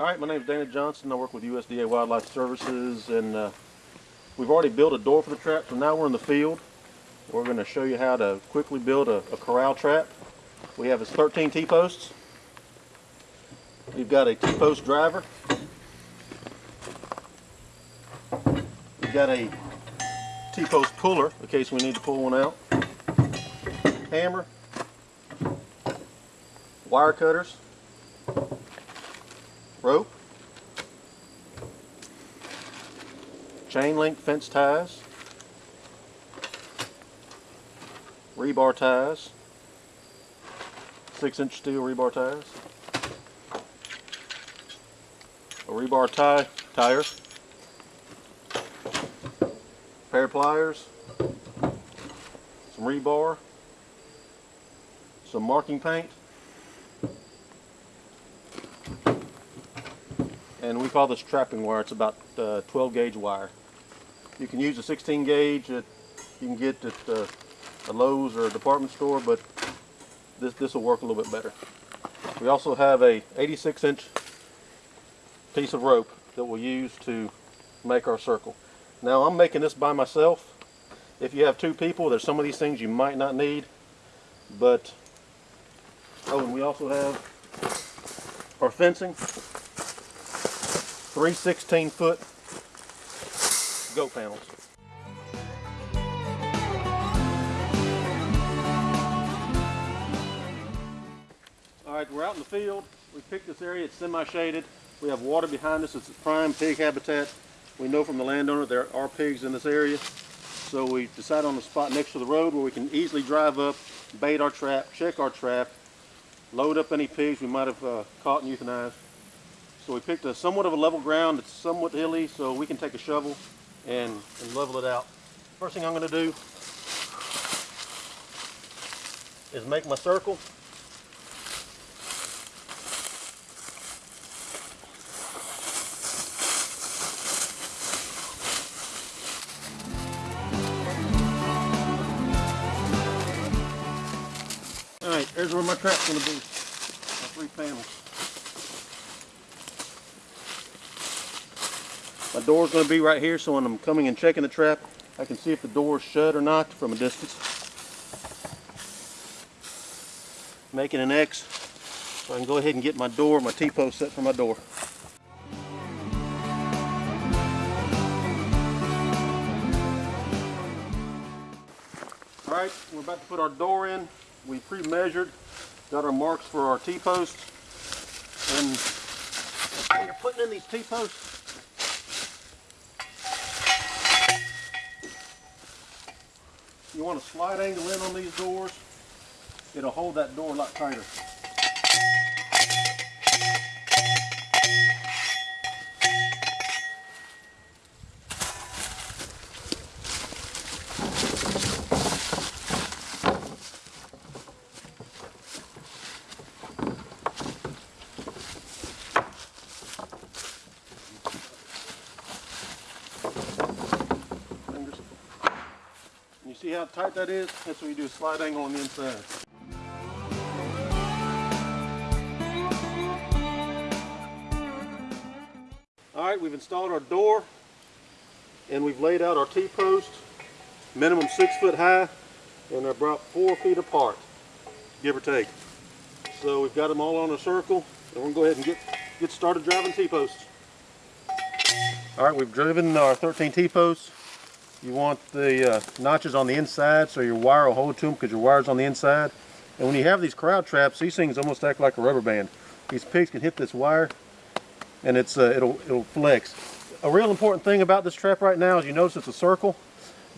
All right, my name is Dana Johnson. I work with USDA Wildlife Services, and uh, we've already built a door for the trap, so now we're in the field. We're going to show you how to quickly build a, a corral trap. We have is 13 T-posts. We've got a T-post driver. We've got a T-post puller in case we need to pull one out. Hammer. Wire cutters rope, chain link fence ties, rebar ties, 6 inch steel rebar ties, a rebar tie tire, pair of pliers, some rebar, some marking paint, and we call this trapping wire. It's about uh, 12 gauge wire. You can use a 16 gauge that you can get at uh, a Lowe's or a department store, but this this will work a little bit better. We also have a 86 inch piece of rope that we'll use to make our circle. Now I'm making this by myself. If you have two people, there's some of these things you might not need, but oh, and we also have our fencing three 16 foot goat panels. All right, we're out in the field. We picked this area, it's semi-shaded. We have water behind us, it's prime pig habitat. We know from the landowner there are pigs in this area. So we decided on a spot next to the road where we can easily drive up, bait our trap, check our trap, load up any pigs we might have uh, caught and euthanized. So we picked a somewhat of a level ground. It's somewhat hilly, so we can take a shovel and, and level it out. First thing I'm going to do is make my circle. All right, there's where my trap's going to be. My three panels. My door's going to be right here, so when I'm coming and checking the trap, I can see if the door's shut or not from a distance. Making an X, so I can go ahead and get my door, my T-post set for my door. Alright, we're about to put our door in. We pre-measured, got our marks for our T-posts. And putting in these T-posts, you want a slide angle in on these doors, it'll hold that door a lot tighter. See how tight that is? That's what you do a slide angle on the inside. Alright, we've installed our door and we've laid out our T-post, minimum six foot high, and they're about four feet apart, give or take. So we've got them all on a circle, and we're to go ahead and get, get started driving T-posts. Alright, we've driven our 13 T-posts. You want the uh, notches on the inside so your wire will hold to them because your wire's on the inside. And when you have these corral traps, these things almost act like a rubber band. These pigs can hit this wire and it's uh, it'll, it'll flex. A real important thing about this trap right now is you notice it's a circle.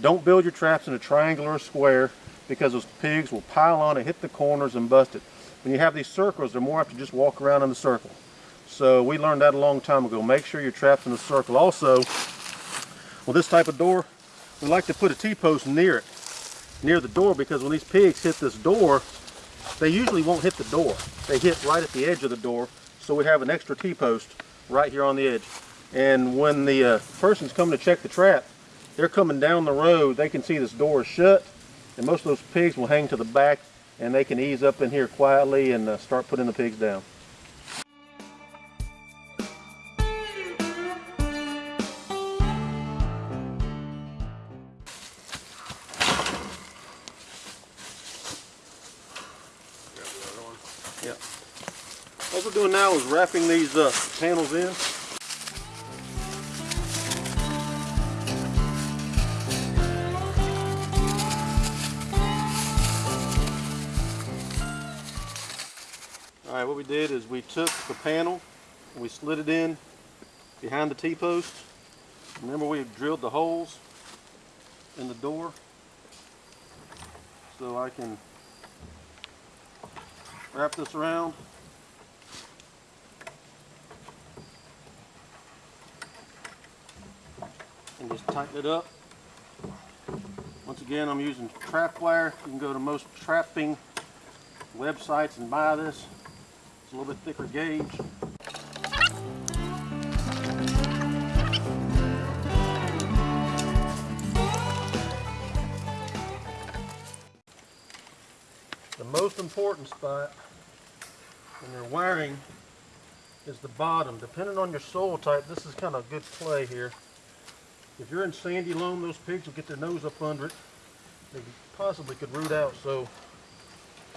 Don't build your traps in a triangle or a square because those pigs will pile on and hit the corners and bust it. When you have these circles, they're more apt to just walk around in the circle. So we learned that a long time ago. Make sure your trap's in a circle. Also, with this type of door, we like to put a T-post near it, near the door, because when these pigs hit this door, they usually won't hit the door. They hit right at the edge of the door, so we have an extra T-post right here on the edge. And when the uh, person's coming to check the trap, they're coming down the road, they can see this door is shut, and most of those pigs will hang to the back, and they can ease up in here quietly and uh, start putting the pigs down. Wrapping these uh, panels in. All right, what we did is we took the panel we slid it in behind the T-post. Remember we drilled the holes in the door so I can wrap this around. Just tighten it up. Once again, I'm using trap wire. You can go to most trapping websites and buy this. It's a little bit thicker gauge. The most important spot when you're wiring is the bottom. Depending on your soil type, this is kind of good play here. If you're in sandy loam, those pigs will get their nose up under it. They possibly could root out. So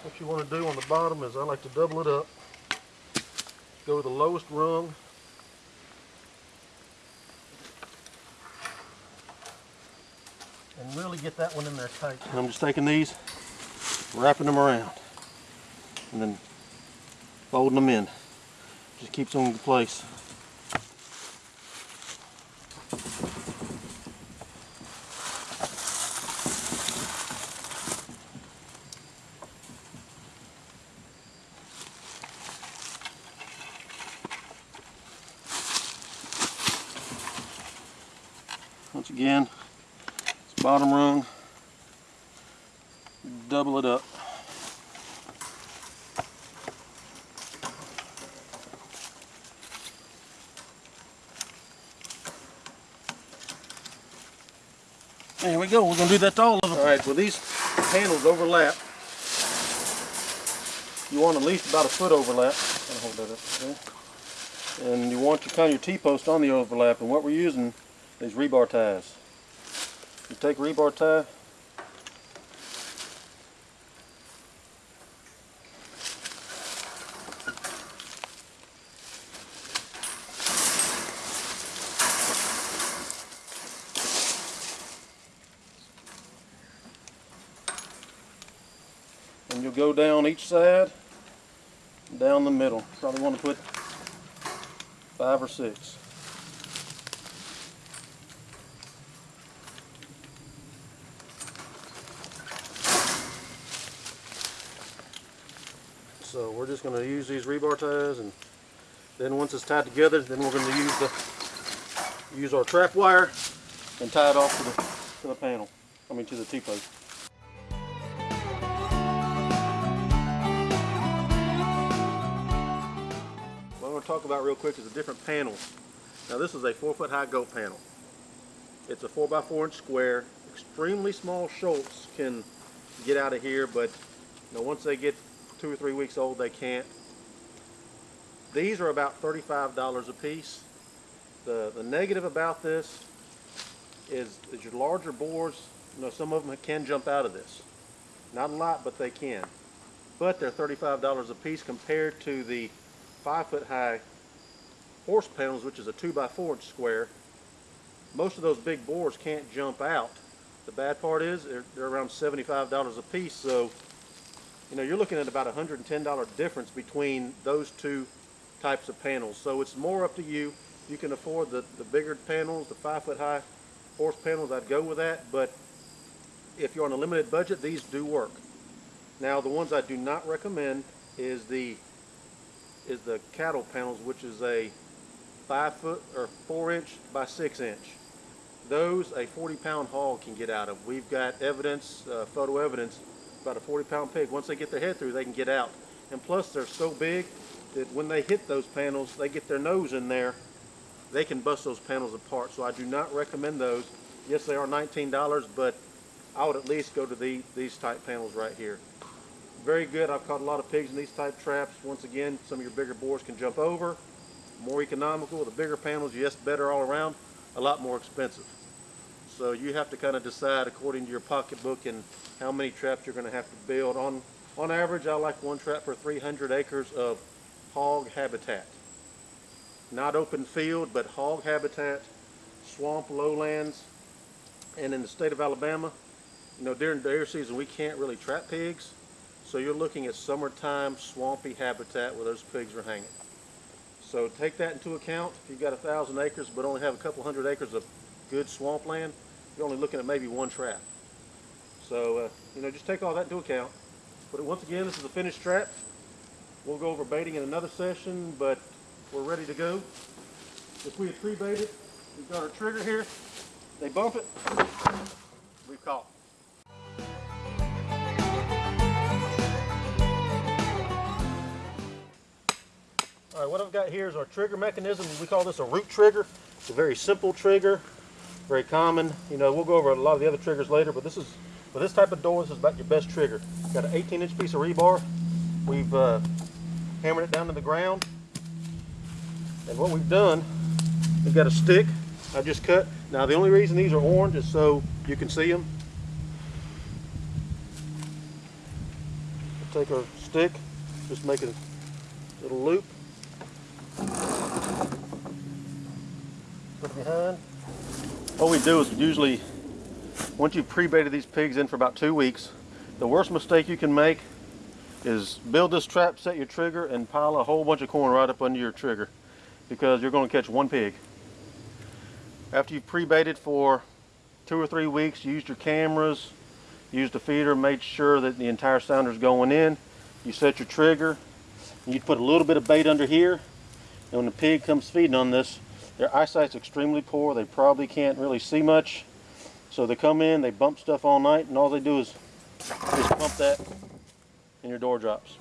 what you want to do on the bottom is I like to double it up. Go to the lowest rung. And really get that one in there tight. And I'm just taking these wrapping them around and then folding them in. Just keeps them in place. Again, it's bottom rung, double it up. There we go. We're to do that to all of them. All right, well these panels overlap. You want at least about a foot overlap. I'll hold that up. Okay. And you want your kind of your T-post on the overlap. And what we're using is rebar ties. You take rebar tie, and you'll go down each side, down the middle. Probably want to put five or six. So we're just going to use these rebar ties and then once it's tied together then we're going to use the use our trap wire and tie it off to the, to the panel, I mean to the T-post. What I'm going to talk about real quick is the different panels. Now this is a 4 foot high goat panel. It's a 4 by 4 inch square. Extremely small shoats can get out of here but you know, once they get two or three weeks old they can't. These are about $35 a piece. The, the negative about this is, is your larger boars, you know, some of them can jump out of this. Not a lot, but they can. But they're $35 a piece compared to the five foot high horse panels, which is a two by four inch square. Most of those big boars can't jump out. The bad part is they're, they're around $75 a piece, so you know you're looking at about $110 difference between those two types of panels. So it's more up to you. You can afford the, the bigger panels, the five foot high horse panels, I'd go with that, but if you're on a limited budget, these do work. Now the ones I do not recommend is the is the cattle panels, which is a five foot or four inch by six inch. Those a 40 pound haul can get out of. We've got evidence, uh, photo evidence, about a 40 pound pig. Once they get their head through, they can get out. And plus they're so big that when they hit those panels, they get their nose in there, they can bust those panels apart. So I do not recommend those. Yes, they are $19, but I would at least go to the, these type panels right here. Very good. I've caught a lot of pigs in these type traps. Once again, some of your bigger boars can jump over. More economical. The bigger panels, yes, better all around. A lot more expensive. So you have to kind of decide according to your pocketbook and how many traps you're going to have to build. On on average, I like one trap for 300 acres of hog habitat. Not open field, but hog habitat, swamp lowlands, and in the state of Alabama, you know, during deer season, we can't really trap pigs. So you're looking at summertime swampy habitat where those pigs are hanging. So take that into account. If you've got a thousand acres but only have a couple hundred acres of good swampland, you're only looking at maybe one trap. So, uh, you know, just take all that into account. But once again, this is a finished trap. We'll go over baiting in another session, but we're ready to go. If we had pre-baited, we've got our trigger here. They bump it, We've caught. All right, what I've got here is our trigger mechanism. We call this a root trigger. It's a very simple trigger, very common. You know, we'll go over a lot of the other triggers later, but this is, for this type of door, this is about your best trigger. Got an 18 inch piece of rebar. We've uh, hammered it down to the ground. And what we've done, we've got a stick I've just cut. Now the only reason these are orange is so you can see them. Take our stick, just make a little loop. Put it behind. What we do is usually, once you've pre-baited these pigs in for about two weeks, the worst mistake you can make is build this trap, set your trigger, and pile a whole bunch of corn right up under your trigger because you're going to catch one pig. After you've pre-baited for two or three weeks, you used your cameras, used a feeder, made sure that the entire sounder is going in. You set your trigger, and you put a little bit of bait under here, and when the pig comes feeding on this, their eyesight's extremely poor. They probably can't really see much. So they come in, they bump stuff all night, and all they do is just bump that, and your door drops.